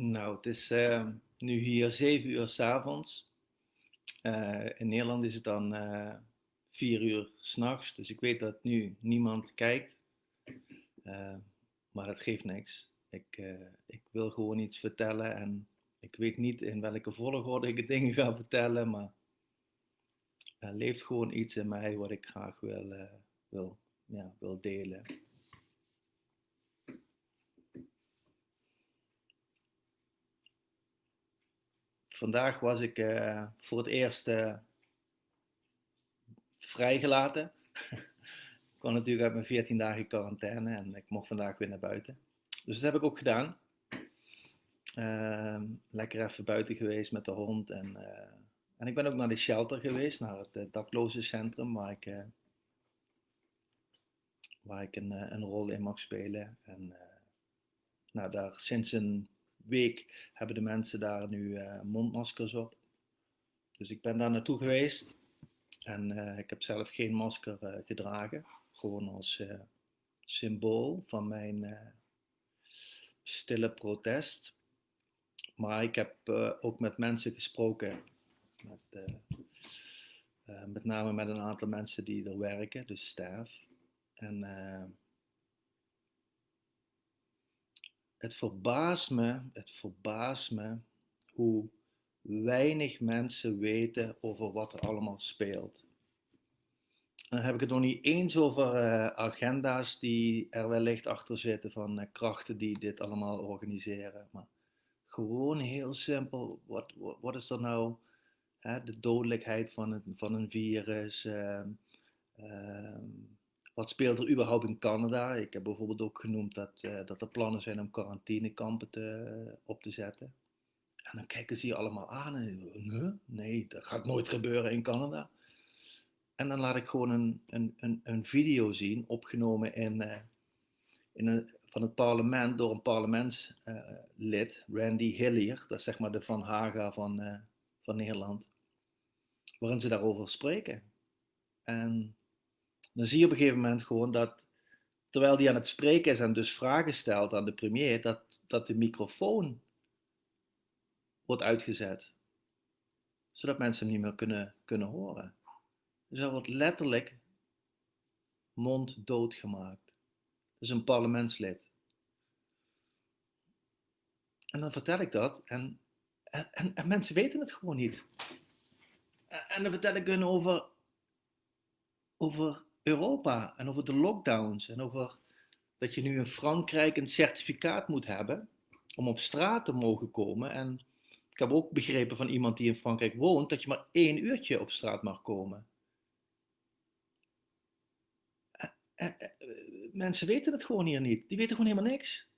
Nou, het is uh, nu hier 7 uur s'avonds. Uh, in Nederland is het dan uh, 4 uur s'nachts, dus ik weet dat nu niemand kijkt. maar dat geeft niks. Ik, ik wil gewoon iets vertellen en ik weet niet in welke volgorde ik dingen ga vertellen, maar er leeft gewoon iets in mij wat ik graag wil, wil, ja, wil delen. Vandaag was ik uh, voor het eerst uh, vrijgelaten. ik kwam natuurlijk uit mijn 14 dagen quarantaine en ik mocht vandaag weer naar buiten. Dus dat heb ik ook gedaan. Uh, lekker even buiten geweest met de hond. En, uh, en ik ben ook naar de shelter geweest, naar het daklozencentrum, waar ik, waar ik een, een rol in mag spelen. En nou, daar sinds een week hebben de mensen daar nu uh, mondmaskers op. Dus ik ben daar naartoe geweest en uh, ik heb zelf geen masker uh, gedragen. Gewoon als symbool van mijn stille protest. Maar ik heb ook met mensen gesproken, met, met name met een aantal mensen die er werken, dus staf. En het verbaast me, het verbaast me hoe weinig mensen weten over wat er allemaal speelt. Dan heb ik het nog niet eens over uh, agenda's die er wellicht achter zitten van uh, krachten die dit allemaal organiseren. Maar gewoon heel simpel, wat, wat, is er nou hè, de dodelijkheid van, het, van een virus? Uh, wat speelt er überhaupt in Canada? Ik heb bijvoorbeeld ook genoemd dat, uh, dat er plannen zijn om quarantainekampen te, op te zetten. En dan kijken ze je allemaal aan en nee, dat gaat nooit gebeuren in Canada. En dan laat ik gewoon een, een, een, een video zien, opgenomen in, uh, in een, van het parlement door een parlementslid, Randy Hillier, dat is zeg maar de Van Haga van, van Nederland, waarin ze daarover spreken. En dan zie je op een gegeven moment gewoon dat, terwijl die aan het spreken is en dus vragen stelt aan de premier, dat, dat de microfoon wordt uitgezet. Zodat mensen hem niet meer kunnen, kunnen horen. Dus hij wordt letterlijk monddood gemaakt. Dat is een parlementslid. En dan vertel ik dat en, en, en mensen weten het gewoon niet. En dan vertel ik hun over, over Europa en over de lockdowns en over dat je nu in Frankrijk een certificaat moet hebben om op straat te mogen komen. En ik heb ook begrepen van iemand die in Frankrijk woont dat je maar één uurtje op straat mag komen. Eh, eh, eh, mensen weten het gewoon hier niet. Die weten gewoon helemaal niks.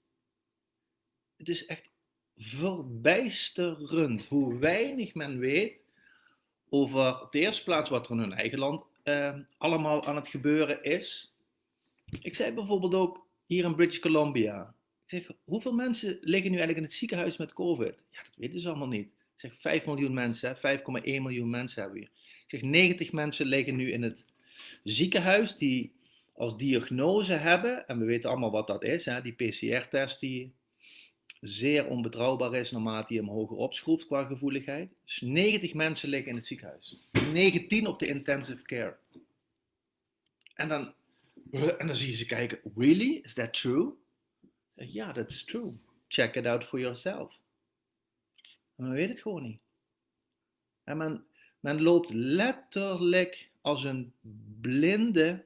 Het is echt verbijsterend hoe weinig men weet over de eerste plaats wat er in hun eigen land uh, allemaal aan het gebeuren is. Ik zei bijvoorbeeld ook hier in British Columbia. Ik zeg, hoeveel mensen liggen nu eigenlijk in het ziekenhuis met COVID? Ja, dat weten ze allemaal niet. Ik zeg, 5 miljoen mensen, 5,1 miljoen mensen hebben we hier. Ik zeg, 90 mensen liggen nu in het ziekenhuis die als diagnose hebben, en we weten allemaal wat dat is, hè, die PCR-test die zeer onbetrouwbaar is naarmate je hem hoger opschroeft qua gevoeligheid. Dus 90 mensen liggen in het ziekenhuis. 19 op de intensive care. En dan, en dan zie je ze kijken, really? Is that true? Ja, that's true. Check it out for yourself. En men weet het gewoon niet. En men, men loopt letterlijk als een blinde,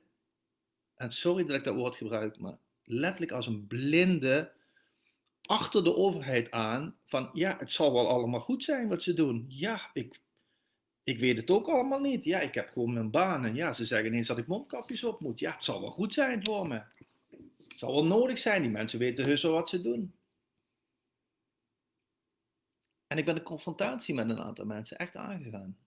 en sorry dat ik dat woord gebruik, maar letterlijk als een blinde achter de overheid aan van ja, het zal wel allemaal goed zijn wat ze doen. Ja, ik, ik weet het ook allemaal niet. Ja, ik heb gewoon mijn baan en ja, ze zeggen ineens dat ik mondkapjes op moet. Ja, het zal wel goed zijn voor me. Het zal wel nodig zijn. Die mensen weten heus wel wat ze doen. En ik ben de confrontatie met een aantal mensen echt aangegaan.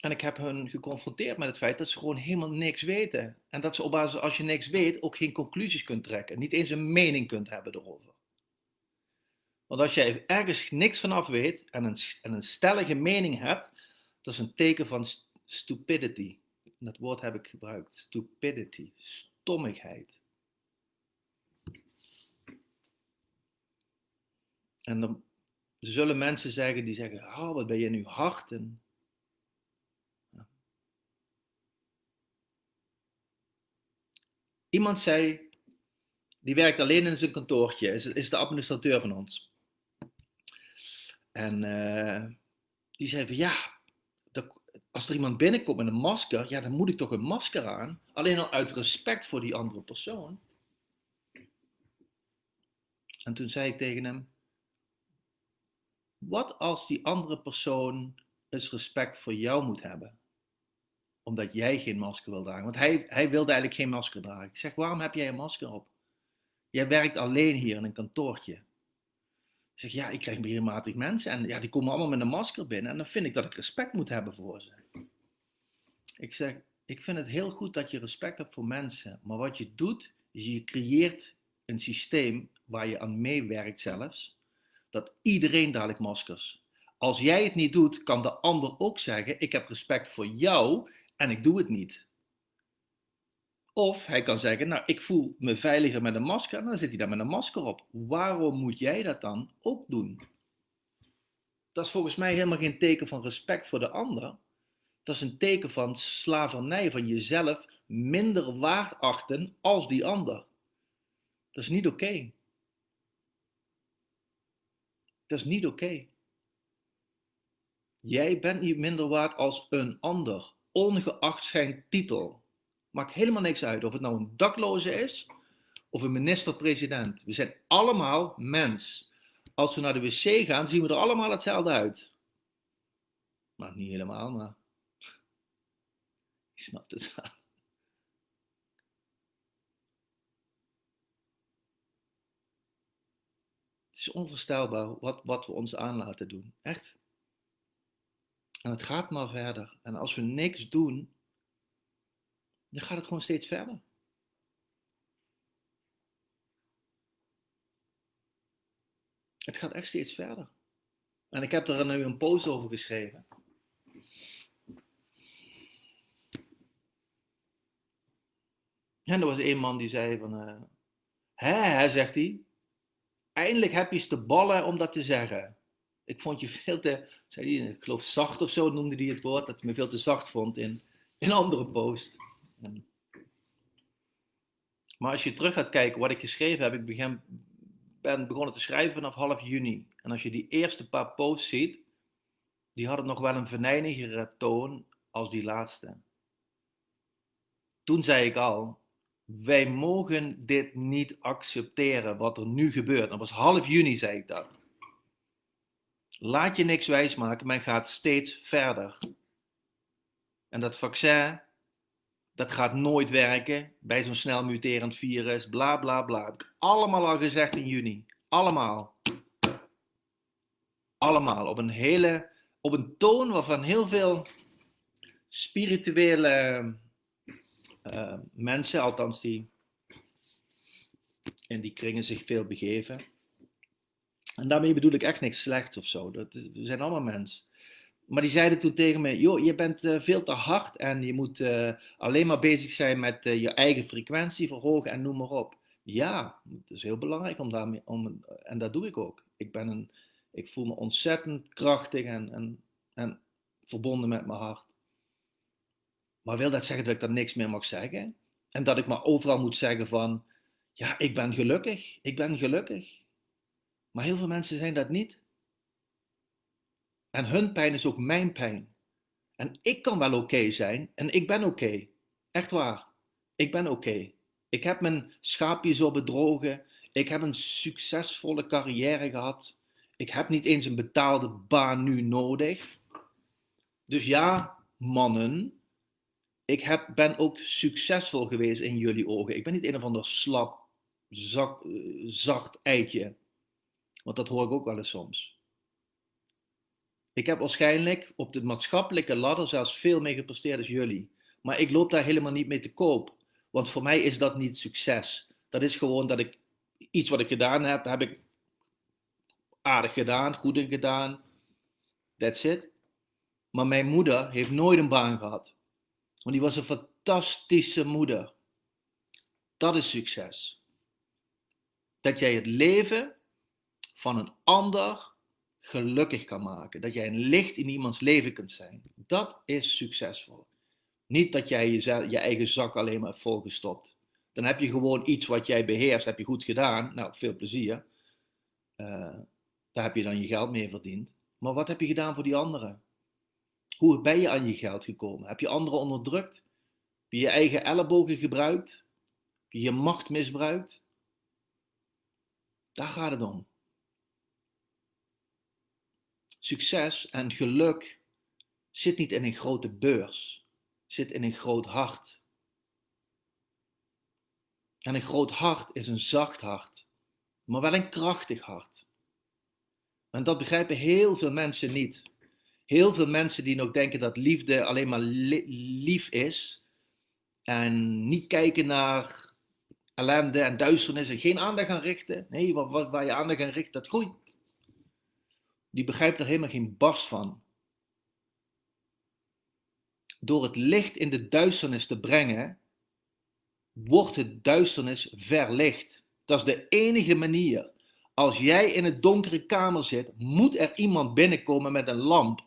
En ik heb hen geconfronteerd met het feit dat ze gewoon helemaal niks weten. En dat ze op basis, als je niks weet, ook geen conclusies kunt trekken. Niet eens een mening kunt hebben erover. Want als jij ergens niks vanaf weet en een, en een stellige mening hebt, dat is een teken van stupidity. Dat woord heb ik gebruikt. Stupidity. Stommigheid. En dan zullen mensen zeggen die zeggen, oh, wat ben je nu harden? Iemand zei, die werkt alleen in zijn kantoortje, is, is de administrateur van ons. En uh, die zei van, ja, dat, als er iemand binnenkomt met een masker, ja, dan moet ik toch een masker aan. Alleen al uit respect voor die andere persoon. En toen zei ik tegen hem, wat als die andere persoon eens respect voor jou moet hebben? Omdat jij geen masker wil dragen. Want hij, hij wilde eigenlijk geen masker dragen. Ik zeg, waarom heb jij een masker op? Jij werkt alleen hier in een kantoortje. Ik zeg, ja, ik krijg regelmatig mensen en ja, die komen allemaal met een masker binnen. En dan vind ik dat ik respect moet hebben voor ze. Ik zeg, ik vind het heel goed dat je respect hebt voor mensen. Maar wat je doet, is je creëert een systeem waar je aan meewerkt zelfs dat iedereen dadelijk maskers. Als jij het niet doet, kan de ander ook zeggen: Ik heb respect voor jou en ik doe het niet. Of hij kan zeggen: Nou, ik voel me veiliger met een masker en dan zit hij daar met een masker op. Waarom moet jij dat dan ook doen? Dat is volgens mij helemaal geen teken van respect voor de ander. Dat is een teken van slavernij, van jezelf minder waard achten als die ander. Dat is niet oké. Dat is niet oké. Jij bent niet minder waard als een ander, ongeacht zijn titel. Maakt helemaal niks uit of het nou een dakloze is of een minister-president. We zijn allemaal mens. Als we naar de wc gaan, zien we er allemaal hetzelfde uit. Maar niet helemaal, maar. Je snapt het wel. Het is onvoorstelbaar wat, wat we ons aan laten doen. Echt. En het gaat maar verder. En als we niks doen, dan gaat het gewoon steeds verder. Het gaat echt steeds verder. En ik heb er nu een post over geschreven. En er was een man die zei van, uh, hè, zegt hij, eindelijk heb je eens de ballen om dat te zeggen. Ik vond je veel te, zei hij, ik geloof zacht of zo noemde hij het woord, dat hij me veel te zacht vond in een andere post. Maar als je terug gaat kijken wat ik geschreven heb, ik begin, ben begonnen te schrijven vanaf half juni. En als je die eerste paar posts ziet, die hadden nog wel een venijnigere toon als die laatste. Toen zei ik al, wij mogen dit niet accepteren wat er nu gebeurt. Dat was half juni, zei ik dat. Laat je niks wijsmaken, men gaat steeds verder. En dat vaccin, dat gaat nooit werken bij zo'n snel muterend virus, bla bla bla. Heb ik allemaal al gezegd in juni. Allemaal. Allemaal. Op een hele, op een toon waarvan heel veel spirituele uh, mensen, althans die in die kringen zich veel begeven. En daarmee bedoel ik echt niks slechts of zo. Dat, we zijn allemaal mensen. Maar die zeiden toen tegen me: joh, je bent uh, veel te hard en je moet uh, alleen maar bezig zijn met je eigen frequentie verhogen en noem maar op. Ja, het is heel belangrijk om daarmee om, en dat doe ik ook. Ik, ben een, ik voel me ontzettend krachtig en, en, en verbonden met mijn hart. Maar wil dat zeggen dat ik daar niks meer mag zeggen? En dat ik maar overal moet zeggen van, ja, ik ben gelukkig, ik ben gelukkig. Maar heel veel mensen zijn dat niet. En hun pijn is ook mijn pijn. En ik kan wel oké zijn en ik ben oké. Echt waar. Ik ben oké. Ik heb mijn schaapjes op bedrogen. Ik heb een succesvolle carrière gehad. Ik heb niet eens een betaalde baan nu nodig. Dus ja, mannen, ik heb, ben ook succesvol geweest in jullie ogen. Ik ben niet een of ander slap, zak, zacht eitje. Want dat hoor ik ook wel eens soms. Ik heb waarschijnlijk op de maatschappelijke ladder zelfs veel meer gepresteerd als jullie. Maar ik loop daar helemaal niet mee te koop. Want voor mij is dat niet succes. Dat is gewoon dat ik iets wat ik gedaan heb, heb ik aardig gedaan, goed in gedaan. That's it. Maar mijn moeder heeft nooit een baan gehad. Want die was een fantastische moeder. Dat is succes. Dat jij het leven van een ander gelukkig kan maken. Dat jij een licht in iemands leven kunt zijn. Dat is succesvol. Niet dat jij je, je eigen zak alleen maar hebt volgestopt. Dan heb je gewoon iets wat jij beheerst, heb je goed gedaan. Nou, veel plezier. Uh, daar heb je dan je geld mee verdiend. Maar wat heb je gedaan voor die anderen? Hoe ben je aan je geld gekomen? Heb je anderen onderdrukt? Heb je je eigen ellebogen gebruikt? Heb je je macht misbruikt? Daar gaat het om. Succes en geluk zit niet in een grote beurs, zit in een groot hart. En een groot hart is een zacht hart, maar wel een krachtig hart. En dat begrijpen heel veel mensen niet. Heel veel mensen die nog denken dat liefde alleen maar lief is en niet kijken naar ellende en duisternis en geen aandacht gaan richten. Nee, waar, waar je aandacht aan richt, dat groeit. Die begrijpt er helemaal geen barst van. Door het licht in de duisternis te brengen, wordt het duisternis verlicht. Dat is de enige manier. Als jij in een donkere kamer zit, moet er iemand binnenkomen met een lamp.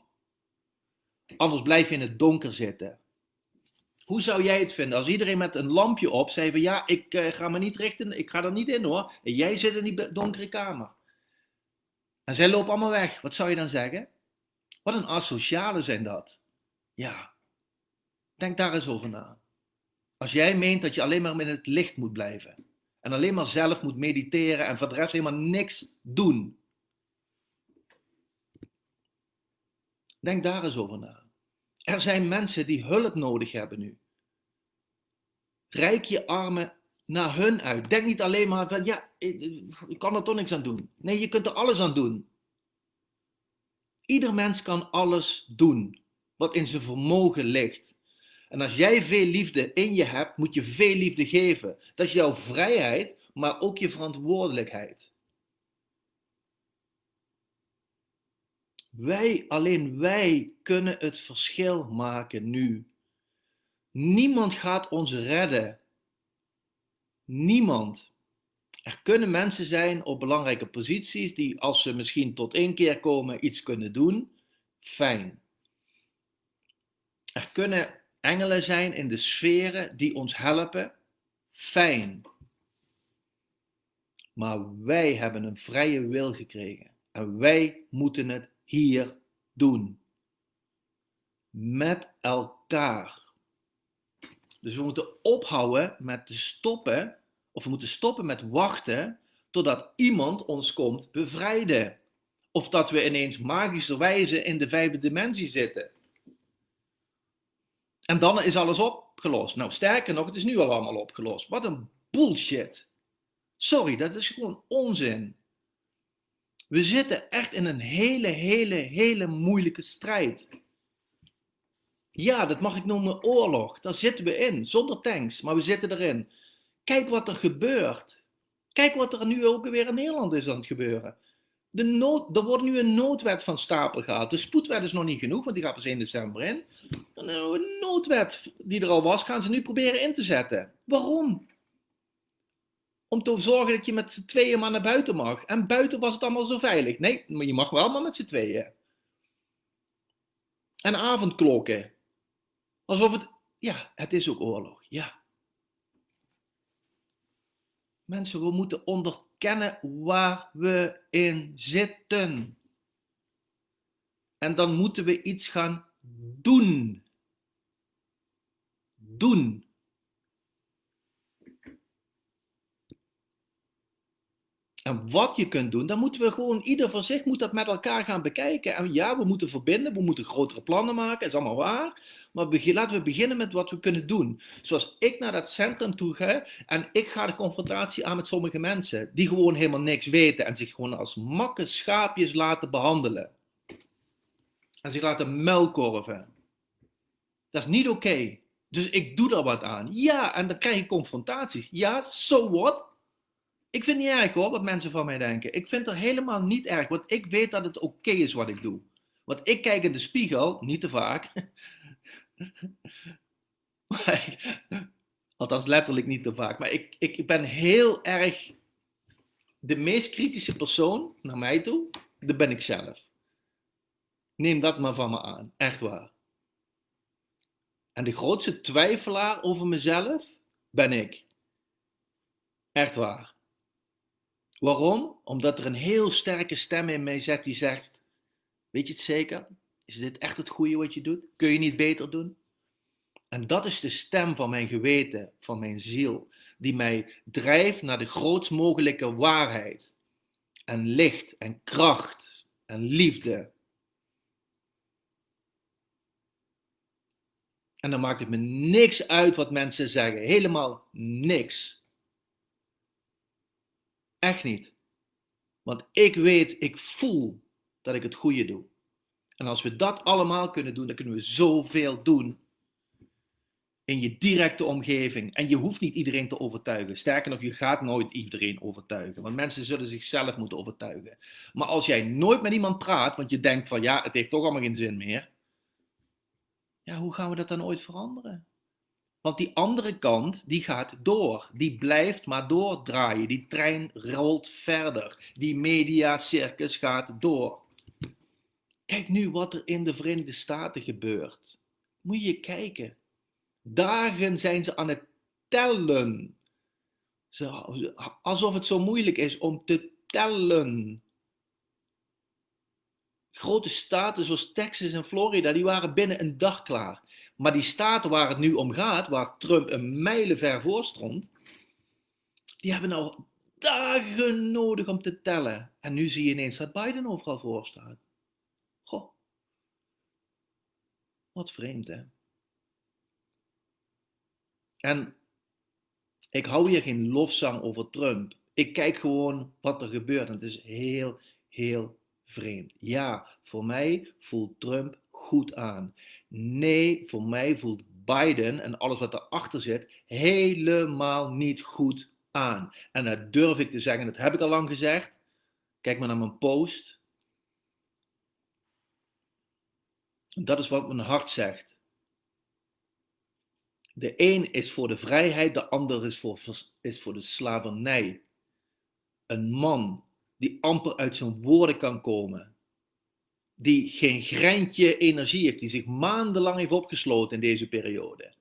Anders blijf je in het donker zitten. Hoe zou jij het vinden als iedereen met een lampje op zei van ja, ik uh, ga me niet richten, ik ga er niet in hoor. En jij zit in die donkere kamer. En zij lopen allemaal weg. Wat zou je dan zeggen? Wat een asociale zijn dat. Ja, denk daar eens over na. Als jij meent dat je alleen maar in het licht moet blijven. En alleen maar zelf moet mediteren en voor helemaal niks doen. Denk daar eens over na. Er zijn mensen die hulp nodig hebben nu. Rijk je armen naar hun uit. Denk niet alleen maar van, ja, ik kan er toch niks aan doen. Nee, je kunt er alles aan doen. Ieder mens kan alles doen wat in zijn vermogen ligt. En als jij veel liefde in je hebt, moet je veel liefde geven. Dat is jouw vrijheid, maar ook je verantwoordelijkheid. Wij, alleen wij kunnen het verschil maken nu. Niemand gaat ons redden. Niemand. Er kunnen mensen zijn op belangrijke posities die als ze misschien tot één keer komen iets kunnen doen. Fijn. Er kunnen engelen zijn in de sferen die ons helpen. Fijn. Maar wij hebben een vrije wil gekregen. En wij moeten het hier doen. Met elkaar. Dus we moeten ophouden met te stoppen, of we moeten stoppen met wachten totdat iemand ons komt bevrijden. Of dat we ineens magischerwijze in de vijfde dimensie zitten. En dan is alles opgelost. Nou, sterker nog, het is nu al allemaal opgelost. Wat een bullshit. Sorry, dat is gewoon onzin. We zitten echt in een hele, hele, hele moeilijke strijd. Ja, dat mag ik noemen oorlog. Daar zitten we in, zonder tanks, maar we zitten erin. Kijk wat er gebeurt. Kijk wat er nu ook weer in Nederland is aan het gebeuren. De nood, er wordt nu een noodwet van stapel gehaald. De spoedwet is nog niet genoeg, want die gaat pas 1 december in. Een noodwet die er al was, gaan ze nu proberen in te zetten. Waarom? Om te zorgen dat je met z'n tweeën maar naar buiten mag. En buiten was het allemaal zo veilig. Nee, maar je mag wel maar met z'n tweeën. En avondklokken. Alsof het, ja, het is ook oorlog, ja. Mensen, we moeten onderkennen waar we in zitten. En dan moeten we iets gaan doen. Doen. En wat je kunt doen, dan moeten we gewoon, ieder voor zich moet dat met elkaar gaan bekijken. En ja, we moeten verbinden, we moeten grotere plannen maken, is allemaal waar. Maar laten we beginnen met wat we kunnen doen. Zoals ik naar dat centrum toe ga en ik ga de confrontatie aan met sommige mensen die gewoon helemaal niks weten en zich gewoon als makke schaapjes laten behandelen. En zich laten melkorven. Dat is niet oké. Dus ik doe daar wat aan. Ja, en dan krijg je confrontaties. Ja, so what? Ik vind het niet erg hoor, wat mensen van mij denken. Ik vind het helemaal niet erg, want ik weet dat het oké is wat ik doe. Want ik kijk in de spiegel, niet te vaak. althans letterlijk niet te vaak. Maar ik, ik ben heel erg de meest kritische persoon naar mij toe, dat ben ik zelf. Neem dat maar van me aan, echt waar. En de grootste twijfelaar over mezelf ben ik. Echt waar. Waarom? Omdat er een heel sterke stem in mij zit die zegt: Weet je het zeker? Is dit echt het goede wat je doet? Kun je niet beter doen? En dat is de stem van mijn geweten, van mijn ziel, die mij drijft naar de grootst mogelijke waarheid. En licht en kracht en liefde. En dan maakt het me niks uit wat mensen zeggen. Helemaal niks. Echt niet. Want ik weet, ik voel dat ik het goede doe. En als we dat allemaal kunnen doen, dan kunnen we zoveel doen in je directe omgeving. En je hoeft niet iedereen te overtuigen. Sterker nog, je gaat nooit iedereen overtuigen. Want mensen zullen zichzelf moeten overtuigen. Maar als jij nooit met iemand praat, want je denkt van ja, het heeft toch allemaal geen zin meer. Ja, hoe gaan we dat dan ooit veranderen? Want die andere kant, die gaat door. Die blijft maar doordraaien. Die trein rolt verder. Die mediacircus gaat door. Kijk nu wat er in de Verenigde Staten gebeurt. Moet je kijken. Dagen zijn ze aan het tellen. Alsof het zo moeilijk is om te tellen. Grote staten zoals Texas en Florida, die waren binnen een dag klaar. Maar die staten waar het nu om gaat, waar Trump een mijlenver voor stond, die hebben al dagen nodig om te tellen. En nu zie je ineens dat Biden overal voor staat. Goh. Wat vreemd, hè? En ik hou hier geen lofzang over Trump. Ik kijk gewoon wat er gebeurt. En het is heel, heel vreemd. Ja, voor mij voelt Trump goed aan. Nee, voor mij voelt Biden en alles wat erachter zit helemaal niet goed aan. En dat durf ik te zeggen, dat heb ik al lang gezegd. Kijk maar naar mijn post. Dat is wat mijn hart zegt. De een is voor de vrijheid, de ander is voor, is voor de slavernij. Een man die amper uit zijn woorden kan komen, die geen greintje energie heeft, die zich maandenlang heeft opgesloten in deze periode.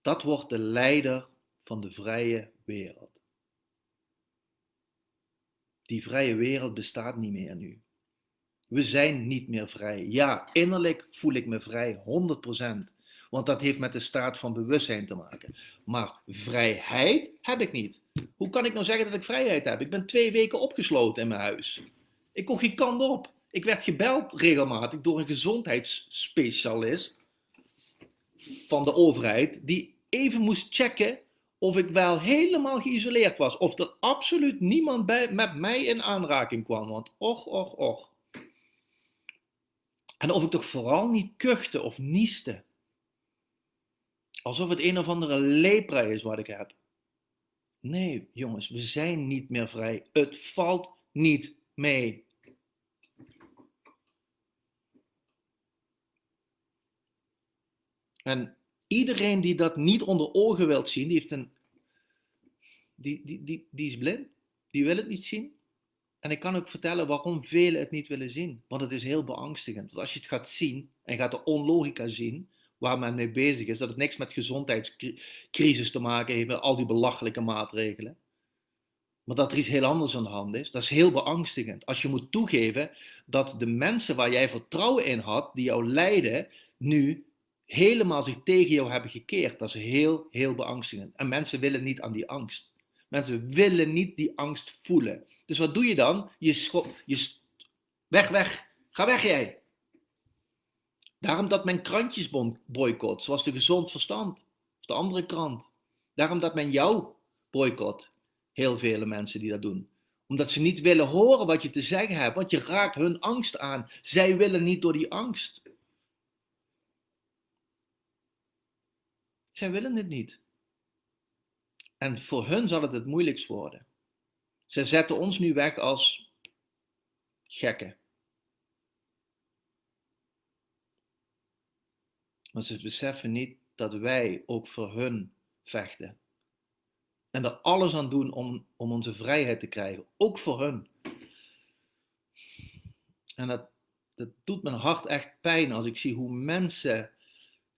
Dat wordt de leider van de vrije wereld. Die vrije wereld bestaat niet meer nu. We zijn niet meer vrij. Ja, innerlijk voel ik me vrij, 100%. Want dat heeft met de staat van bewustzijn te maken. Maar vrijheid heb ik niet. Hoe kan ik nou zeggen dat ik vrijheid heb? Ik ben twee weken opgesloten in mijn huis. Ik kon geen kant op. Ik werd gebeld regelmatig door een gezondheidsspecialist van de overheid, die even moest checken of ik wel helemaal geïsoleerd was. Of er absoluut niemand bij, met mij in aanraking kwam. Want och, och, och. En of ik toch vooral niet kuchte of nieste. Alsof het een of andere lepra is wat ik heb. Nee, jongens, we zijn niet meer vrij. Het valt niet mee. En iedereen die dat niet onder ogen wilt zien, die, heeft een, die, die, die, die is blind. Die wil het niet zien. En ik kan ook vertellen waarom velen het niet willen zien. Want het is heel beangstigend. Want als je het gaat zien en gaat de onlogica zien, waar men mee bezig is, dat het niks met gezondheidscrisis te maken heeft, met al die belachelijke maatregelen. Maar dat er iets heel anders aan de hand is, dat is heel beangstigend. Als je moet toegeven dat de mensen waar jij vertrouwen in had, die jou leiden, nu helemaal zich tegen jou hebben gekeerd. Dat is heel, heel beangstigend. En mensen willen niet aan die angst. Mensen willen niet die angst voelen. Dus wat doe je dan? Je schop, je weg, weg. Ga weg jij. Daarom dat men krantjes boycott, zoals de Gezond Verstand, of de andere krant. Daarom dat men jou boycott, heel vele mensen die dat doen. Omdat ze niet willen horen wat je te zeggen hebt, want je raakt hun angst aan. Zij willen niet door die angst. Zij willen het niet. En voor hun zal het het moeilijkst worden. Ze zetten ons nu weg als gekken. Maar ze beseffen niet dat wij ook voor hun vechten. En er alles aan doen om, om onze vrijheid te krijgen, ook voor hun. En dat, dat doet mijn hart echt pijn als ik zie hoe mensen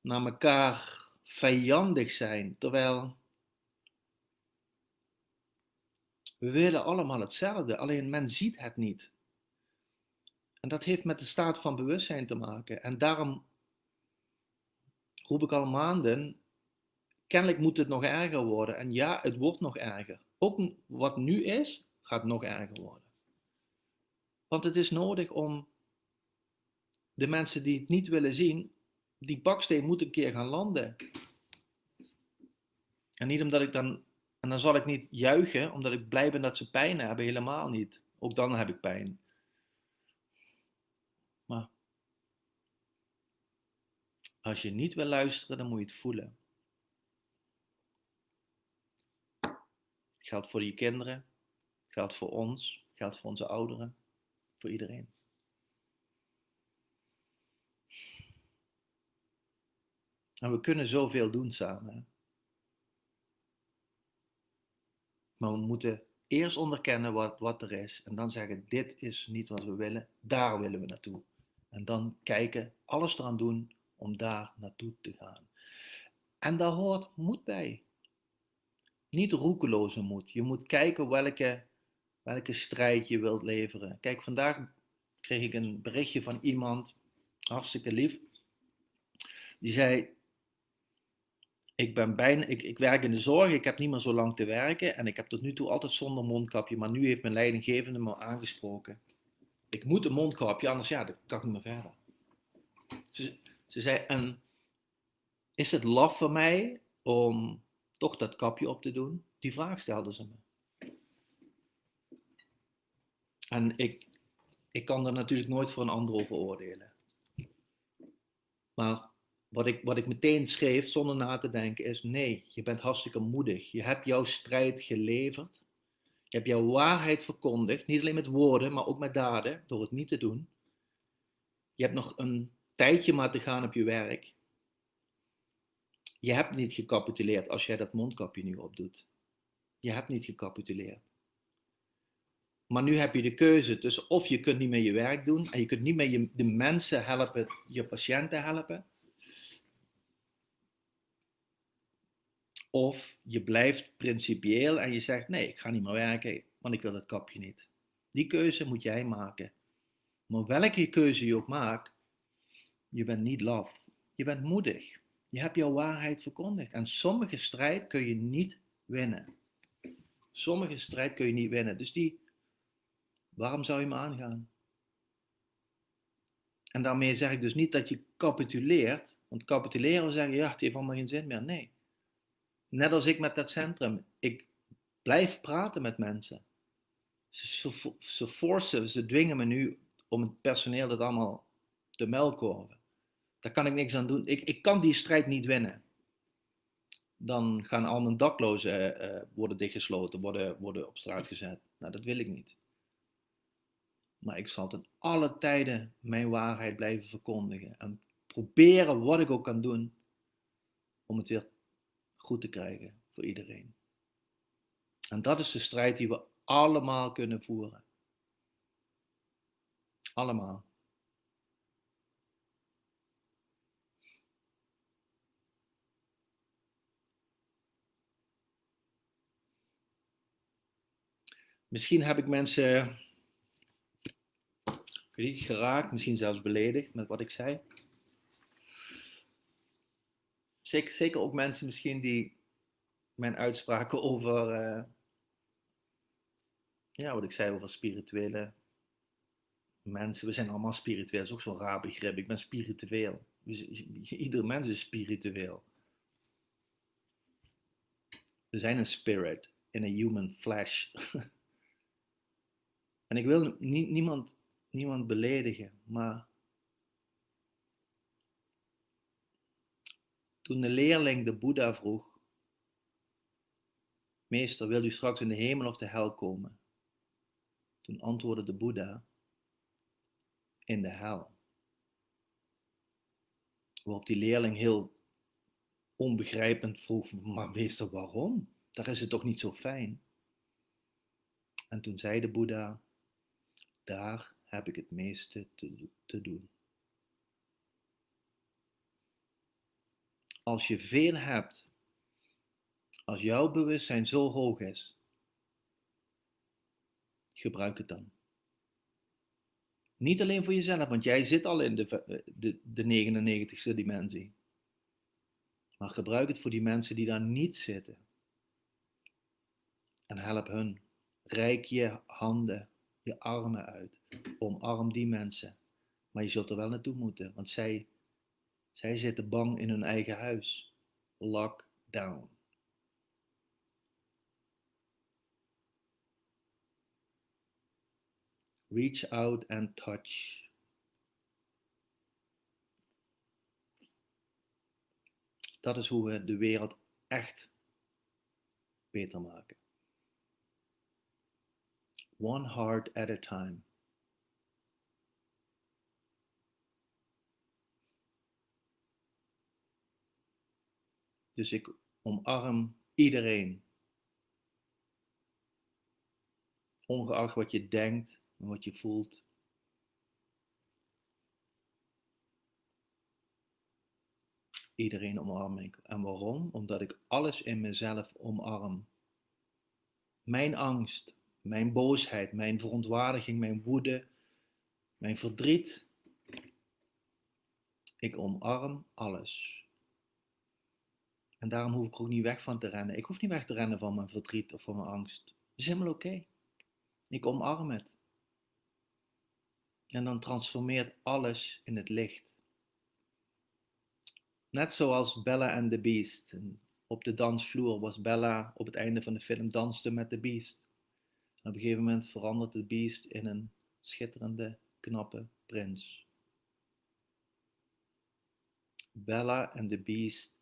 naar elkaar vijandig zijn, terwijl we willen allemaal hetzelfde, alleen men ziet het niet. En dat heeft met de staat van bewustzijn te maken. En daarom roep ik al maanden, kennelijk moet het nog erger worden. En ja, het wordt nog erger. Ook wat nu is, gaat nog erger worden. Want het is nodig om de mensen die het niet willen zien, die baksteen moet een keer gaan landen. En niet omdat ik dan, en dan zal ik niet juichen, omdat ik blij ben dat ze pijn hebben, helemaal niet. Ook dan heb ik pijn. Maar als je niet wil luisteren, dan moet je het voelen. Geldt voor je kinderen, geldt voor ons, geldt voor onze ouderen, voor iedereen. En we kunnen zoveel doen samen. Maar we moeten eerst onderkennen wat, wat er is en dan zeggen: dit is niet wat we willen, daar willen we naartoe. En dan kijken, alles eraan doen om daar naartoe te gaan. En daar hoort moed bij. Niet roekeloze moed. Je moet kijken welke, welke strijd je wilt leveren. Kijk, vandaag kreeg ik een berichtje van iemand, hartstikke lief. Die zei: ik, ben bijna, ik, ik werk in de zorg, ik heb niet meer zo lang te werken en ik heb tot nu toe altijd zonder mondkapje, maar nu heeft mijn leidinggevende me aangesproken. Ik moet een mondkapje, anders ja, dan kan ik niet meer verder. Ze, ze zei, en is het laf voor mij om toch dat kapje op te doen? Die vraag stelde ze me. En ik, ik kan er natuurlijk nooit voor een ander over oordelen. Maar wat ik, wat ik meteen schreef zonder na te denken is: nee, je bent hartstikke moedig. Je hebt jouw strijd geleverd. Je hebt jouw waarheid verkondigd, niet alleen met woorden, maar ook met daden, door het niet te doen. Je hebt nog een tijdje maar te gaan op je werk. Je hebt niet gecapituleerd als jij dat mondkapje nu opdoet. Je hebt niet gecapituleerd. Maar nu heb je de keuze tussen of je kunt niet meer je werk doen en je kunt niet meer je, de mensen helpen, je patiënten helpen. Of je blijft principieel en je zegt: nee, ik ga niet meer werken, want ik wil het kapje niet. Die keuze moet jij maken. Maar welke keuze je ook maakt, je bent niet laf. Je bent moedig. Je hebt jouw waarheid verkondigd. En sommige strijd kun je niet winnen. Sommige strijd kun je niet winnen. Dus die, waarom zou je me aangaan? En daarmee zeg ik dus niet dat je capituleert. Want capituleren zeggen, ja, het heeft allemaal geen zin meer. Nee. Net als ik met dat centrum. Ik blijf praten met mensen. Ze, ze, forcen, ze dwingen me nu om het personeel dat allemaal te melken. Daar kan ik niks aan doen. Ik, ik kan die strijd niet winnen. Dan gaan al mijn daklozen uh, worden dichtgesloten, worden, worden op straat gezet. Nou, dat wil ik niet. Maar ik zal ten alle tijden mijn waarheid blijven verkondigen. En proberen wat ik ook kan doen om het weer goed te krijgen voor iedereen. En dat is de strijd die we allemaal kunnen voeren. Allemaal. Misschien heb ik mensen niet, geraakt, misschien zelfs beledigd met wat ik zei. Zeker, ook mensen misschien die mijn uitspraken over, uh, ja, wat ik zei over spirituele mensen. We zijn allemaal spiritueel, dat is ook zo'n raar begrip. Ik ben spiritueel. Dus, ieder mens is spiritueel. We zijn een spirit in a human flesh. en ik wil niemand, niemand beledigen, maar Toen de leerling de Boeddha vroeg, Meester, wil u straks in de hemel of de hel komen? Toen antwoordde de Boeddha, in de hel. Waarop die leerling heel onbegrijpend vroeg, maar meester, waarom? daar is het toch niet zo fijn? En toen zei de Boeddha, daar heb ik het meeste te, te doen. Als je veel hebt, als jouw bewustzijn zo hoog is, gebruik het dan. Niet alleen voor jezelf, want jij zit al in de, de, de 99ste dimensie. Maar gebruik het voor die mensen die daar niet zitten. En help hun. Rijk je handen, je armen uit. Omarm die mensen. Maar je zult er wel naartoe moeten, want zij, zij zitten bang in hun eigen huis. Lock down. Reach out and touch. Dat is hoe we de wereld echt beter maken. One heart at a time. Dus ik omarm iedereen. Ongeacht wat je denkt en wat je voelt. Iedereen omarm ik. En waarom? Omdat ik alles in mezelf omarm. Mijn angst, mijn boosheid, mijn verontwaardiging, mijn woede, mijn verdriet. Ik omarm alles. En daarom hoef ik ook niet weg van te rennen. Ik hoef niet weg te rennen van mijn verdriet of van mijn angst. Dat is helemaal oké. Ik omarm het. En dan transformeert alles in het licht. Net zoals Bella and the Beast. En op de dansvloer was Bella op het einde van de film danste met de Beast. En op een gegeven moment verandert de Beast in een schitterende, knappe prins. Bella en de Beast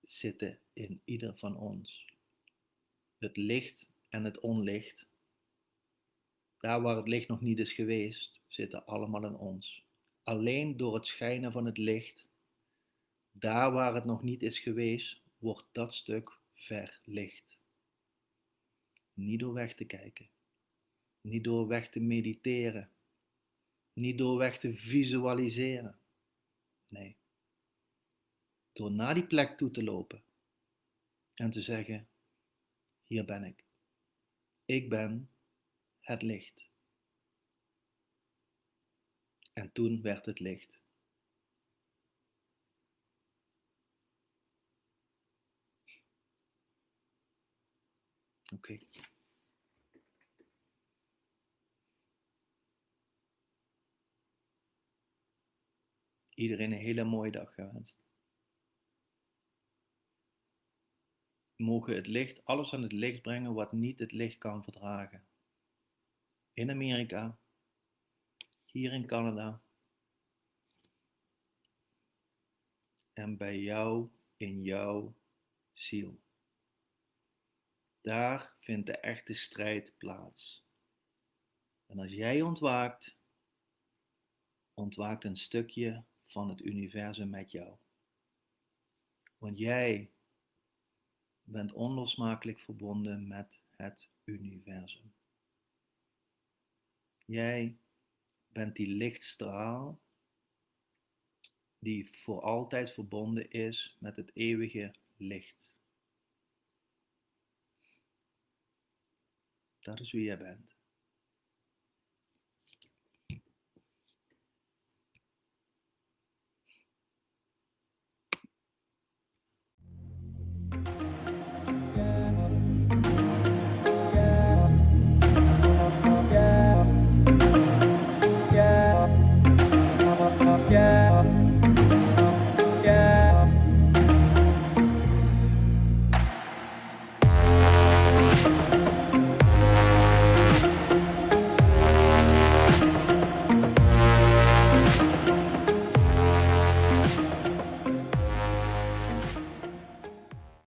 zitten in ieder van ons. Het licht en het onlicht. Daar waar het licht nog niet is geweest, zitten allemaal in ons. Alleen door het schijnen van het licht, daar waar het nog niet is geweest, wordt dat stuk verlicht. Niet door weg te kijken, niet door weg te mediteren, niet door weg te visualiseren. Nee, door naar die plek toe te lopen en te zeggen: Hier ben ik. Ik ben het licht. En toen werd het licht. Oké. Iedereen een hele mooie dag gewenst. Mogen het licht alles aan het licht brengen wat niet het licht kan verdragen. In Amerika, hier in Canada en bij jou in jouw ziel. Daar vindt de echte strijd plaats. En als jij ontwaakt, ontwaakt een stukje van het universum met jou. Want jij bent onlosmakelijk verbonden met het universum. Jij bent die lichtstraal die voor altijd verbonden is met het eeuwige licht. دارش رو یه